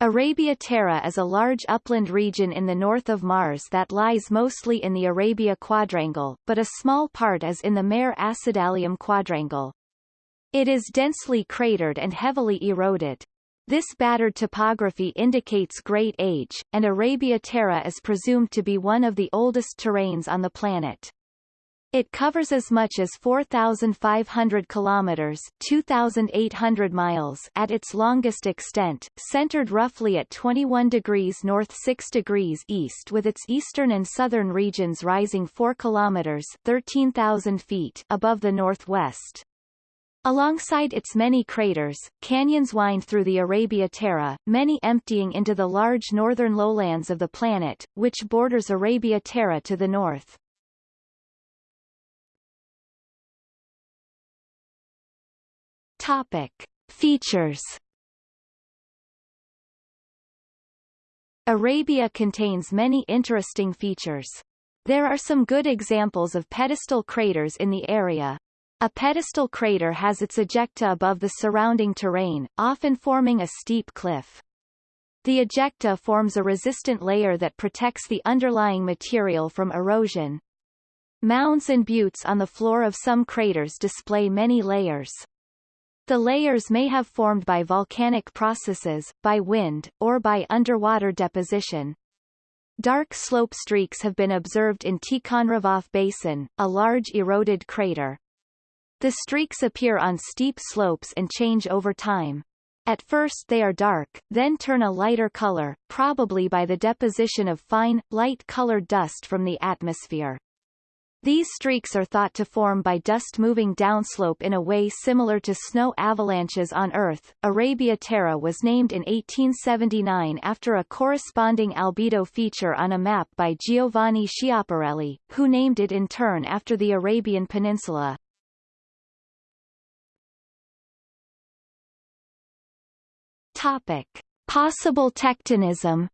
Arabia Terra is a large upland region in the north of Mars that lies mostly in the Arabia Quadrangle, but a small part is in the Mare Acidalium Quadrangle. It is densely cratered and heavily eroded. This battered topography indicates great age, and Arabia Terra is presumed to be one of the oldest terrains on the planet. It covers as much as 4,500 kilometers 2,800 miles at its longest extent, centered roughly at 21 degrees north 6 degrees east with its eastern and southern regions rising 4 kilometers 13,000 feet above the northwest. Alongside its many craters, canyons wind through the Arabia Terra, many emptying into the large northern lowlands of the planet, which borders Arabia Terra to the north. Topic. Features Arabia contains many interesting features. There are some good examples of pedestal craters in the area, a pedestal crater has its ejecta above the surrounding terrain, often forming a steep cliff. The ejecta forms a resistant layer that protects the underlying material from erosion. Mounds and buttes on the floor of some craters display many layers. The layers may have formed by volcanic processes, by wind, or by underwater deposition. Dark slope streaks have been observed in Tikhonravov Basin, a large eroded crater. The streaks appear on steep slopes and change over time. At first they are dark, then turn a lighter color, probably by the deposition of fine, light-colored dust from the atmosphere. These streaks are thought to form by dust moving downslope in a way similar to snow avalanches on Earth. Arabia Terra was named in 1879 after a corresponding albedo feature on a map by Giovanni Schiaparelli, who named it in turn after the Arabian Peninsula. Topic. Possible tectonism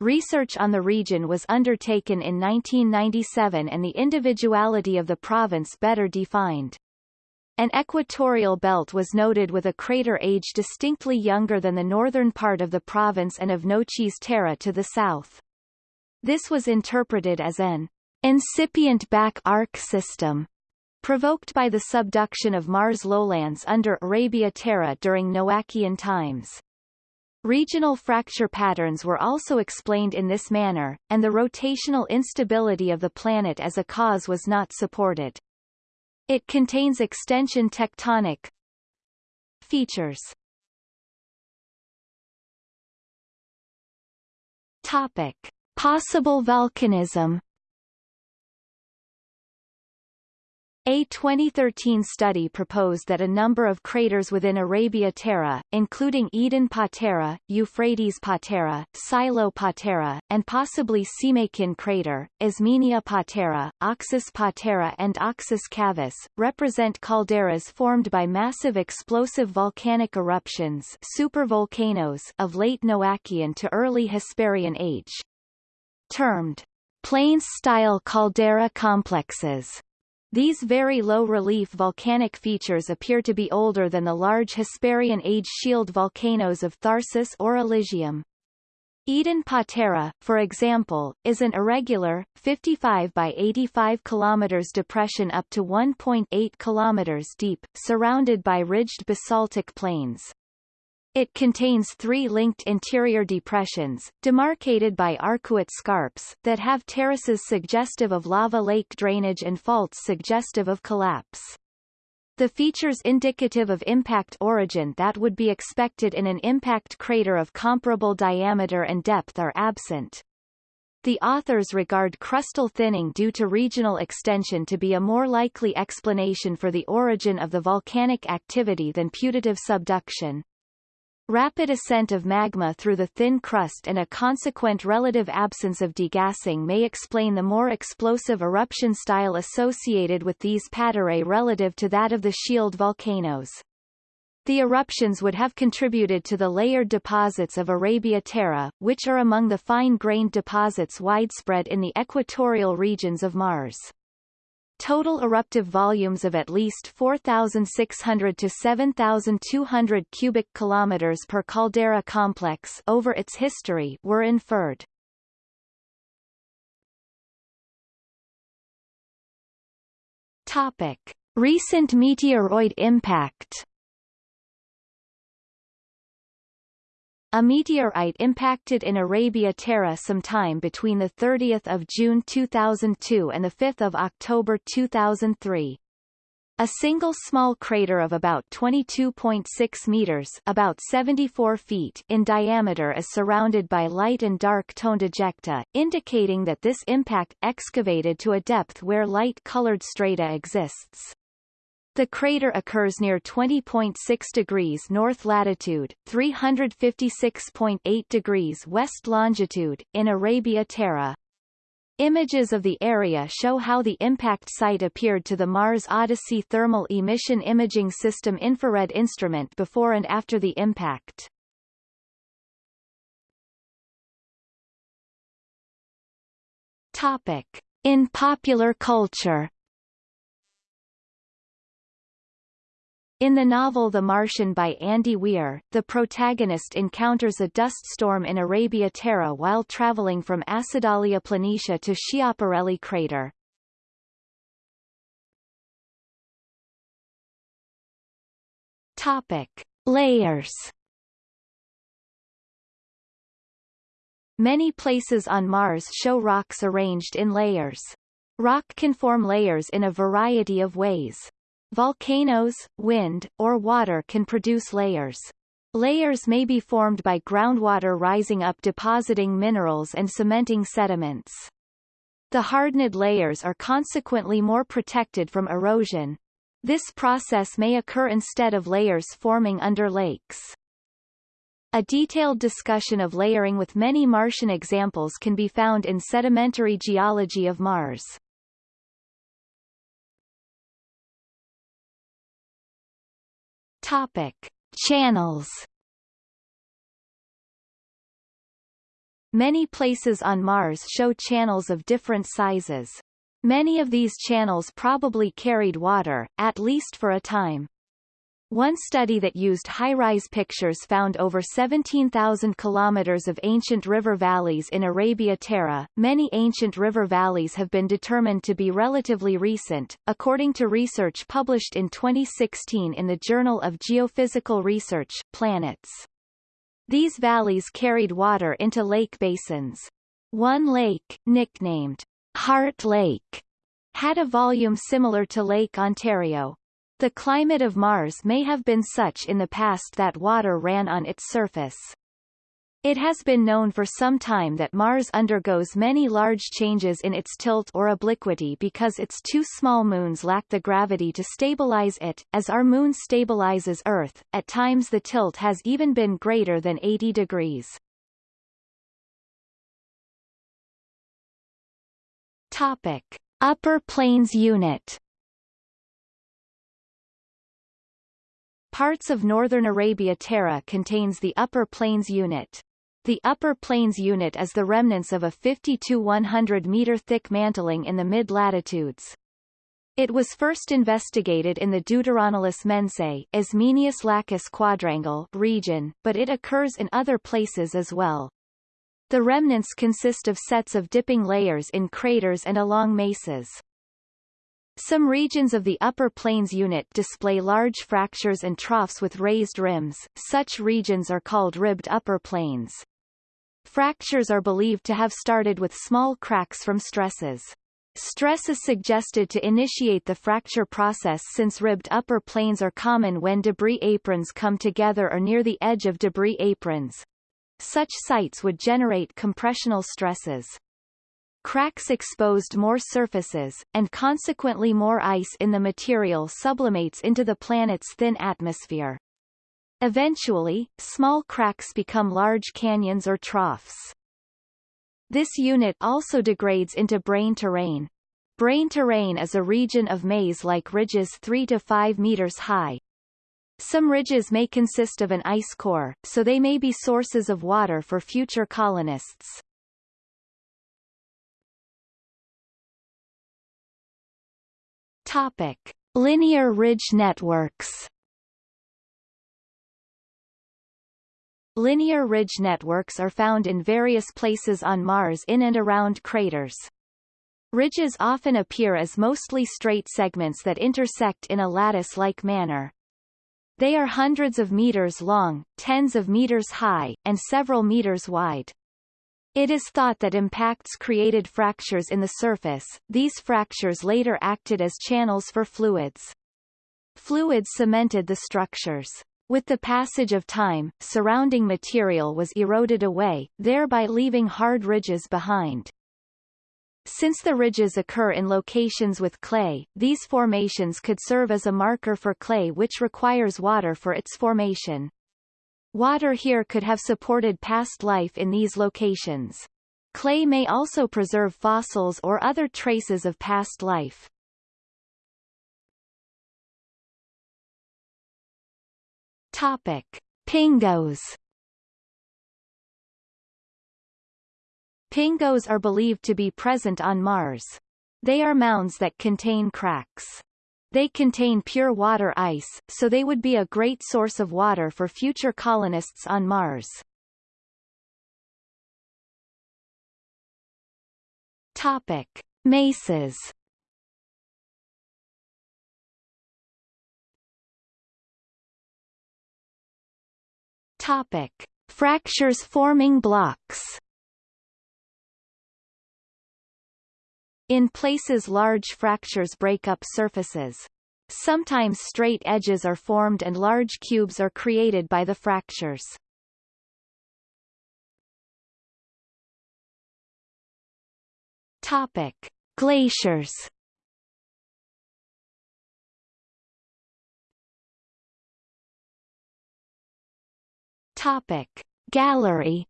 Research on the region was undertaken in 1997 and the individuality of the province better defined. An equatorial belt was noted with a crater age distinctly younger than the northern part of the province and of Noachis Terra to the south. This was interpreted as an incipient back arc system provoked by the subduction of Mars lowlands under Arabia Terra during Noachian times. Regional fracture patterns were also explained in this manner, and the rotational instability of the planet as a cause was not supported. It contains extension tectonic features. Topic. Possible volcanism A 2013 study proposed that a number of craters within Arabia Terra, including Eden Patera, Euphrates Patera, Silo Patera, and possibly Semeykin crater, Ismenia Patera, Oxus Patera and Oxus Cavus, represent calderas formed by massive explosive volcanic eruptions supervolcanoes of late Noachian to early Hesperian age. Termed plains-style caldera complexes these very low-relief volcanic features appear to be older than the large Hesperian age shield volcanoes of Tharsis or Elysium. Eden Patera, for example, is an irregular, 55 by 85 km depression up to 1.8 km deep, surrounded by ridged basaltic plains. It contains three linked interior depressions, demarcated by arcuate scarps, that have terraces suggestive of lava lake drainage and faults suggestive of collapse. The features indicative of impact origin that would be expected in an impact crater of comparable diameter and depth are absent. The authors regard crustal thinning due to regional extension to be a more likely explanation for the origin of the volcanic activity than putative subduction. Rapid ascent of magma through the thin crust and a consequent relative absence of degassing may explain the more explosive eruption style associated with these paterae relative to that of the shield volcanoes. The eruptions would have contributed to the layered deposits of Arabia Terra, which are among the fine-grained deposits widespread in the equatorial regions of Mars. Total eruptive volumes of at least 4,600 to 7,200 cubic kilometers per caldera complex over its history were inferred. Topic: Recent meteoroid impact. A meteorite impacted in Arabia Terra sometime between 30 June 2002 and 5 October 2003. A single small crater of about 22.6 meters about 74 feet in diameter is surrounded by light and dark toned ejecta, indicating that this impact excavated to a depth where light-colored strata exists. The crater occurs near 20.6 degrees north latitude, 356.8 degrees west longitude, in Arabia Terra. Images of the area show how the impact site appeared to the Mars Odyssey Thermal Emission Imaging System infrared instrument before and after the impact. Topic. In popular culture In the novel The Martian by Andy Weir, the protagonist encounters a dust storm in Arabia Terra while traveling from Acidalia Planitia to Schiaparelli crater. Topic. Layers Many places on Mars show rocks arranged in layers. Rock can form layers in a variety of ways. Volcanoes, wind, or water can produce layers. Layers may be formed by groundwater rising up depositing minerals and cementing sediments. The hardened layers are consequently more protected from erosion. This process may occur instead of layers forming under lakes. A detailed discussion of layering with many Martian examples can be found in Sedimentary Geology of Mars. Topic: Channels. Many places on Mars show channels of different sizes. Many of these channels probably carried water, at least for a time. One study that used HiRISE pictures found over 17,000 kilometers of ancient river valleys in Arabia Terra. Many ancient river valleys have been determined to be relatively recent, according to research published in 2016 in the Journal of Geophysical Research, Planets. These valleys carried water into lake basins. One lake, nicknamed Heart Lake, had a volume similar to Lake Ontario, the climate of Mars may have been such in the past that water ran on its surface. It has been known for some time that Mars undergoes many large changes in its tilt or obliquity because its two small moons lack the gravity to stabilize it, as our moon stabilizes Earth, at times the tilt has even been greater than 80 degrees. Topic. Upper Plains Unit Parts of northern Arabia Terra contains the Upper Plains Unit. The Upper Plains Unit is the remnants of a 50 to 100 meter thick mantling in the mid-latitudes. It was first investigated in the Deuteronilus mensae Ismenius Lacus quadrangle region, but it occurs in other places as well. The remnants consist of sets of dipping layers in craters and along mesas. Some regions of the Upper Plains unit display large fractures and troughs with raised rims, such regions are called ribbed upper plains. Fractures are believed to have started with small cracks from stresses. Stress is suggested to initiate the fracture process since ribbed upper plains are common when debris aprons come together or near the edge of debris aprons. Such sites would generate compressional stresses. Cracks exposed more surfaces, and consequently more ice in the material sublimates into the planet's thin atmosphere. Eventually, small cracks become large canyons or troughs. This unit also degrades into brain terrain. Brain terrain is a region of maze-like ridges 3 to 5 meters high. Some ridges may consist of an ice core, so they may be sources of water for future colonists. Topic. Linear ridge networks Linear ridge networks are found in various places on Mars in and around craters. Ridges often appear as mostly straight segments that intersect in a lattice-like manner. They are hundreds of meters long, tens of meters high, and several meters wide. It is thought that impacts created fractures in the surface, these fractures later acted as channels for fluids. Fluids cemented the structures. With the passage of time, surrounding material was eroded away, thereby leaving hard ridges behind. Since the ridges occur in locations with clay, these formations could serve as a marker for clay which requires water for its formation. Water here could have supported past life in these locations. Clay may also preserve fossils or other traces of past life. Topic. Pingos Pingos are believed to be present on Mars. They are mounds that contain cracks. They contain pure water ice, so they would be a great source of water for future colonists on Mars. Topic. Mesas Topic: Fractures forming blocks. In places large fractures break up surfaces. Sometimes straight edges are formed and large cubes are created by the fractures. Topic: Glaciers. Topic Gallery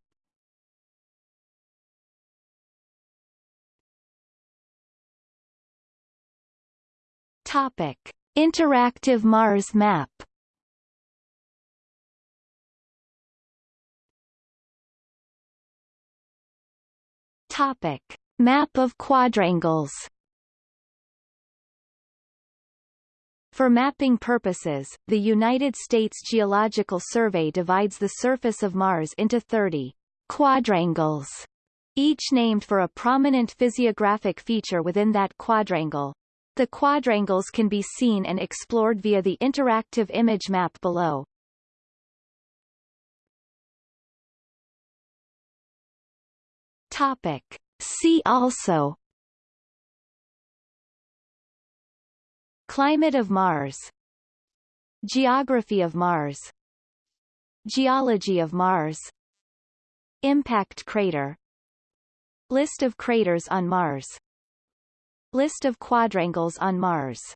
Topic. Interactive Mars map. Topic. Map of quadrangles. For mapping purposes, the United States Geological Survey divides the surface of Mars into 30 quadrangles, each named for a prominent physiographic feature within that quadrangle. The quadrangles can be seen and explored via the interactive image map below. Topic. See also. Climate of Mars. Geography of Mars. Geology of Mars. Impact crater. List of craters on Mars List of quadrangles on Mars